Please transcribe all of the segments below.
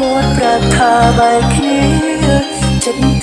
មួនប្រាថ្នាបែកគ្នាចិត្ត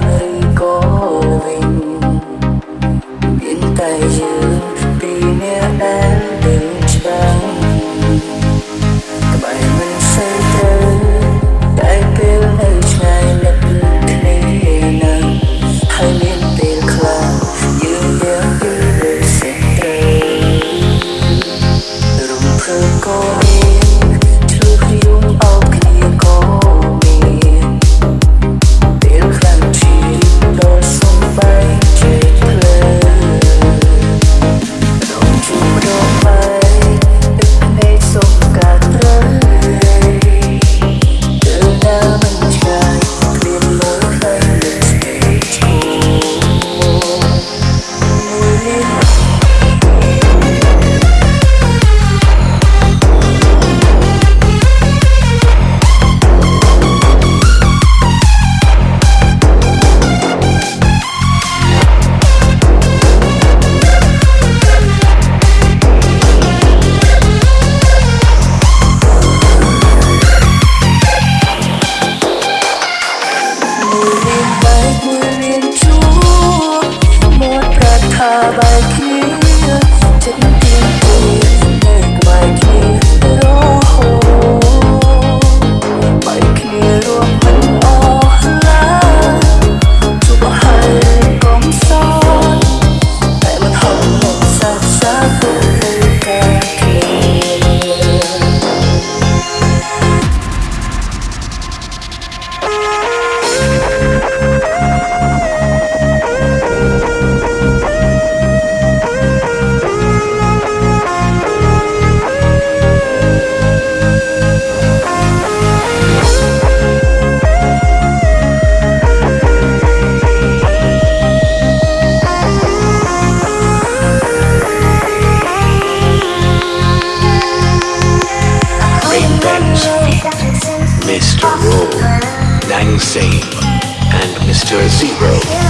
memories. Mr. Roll, Nang Save, and Mr. Zero.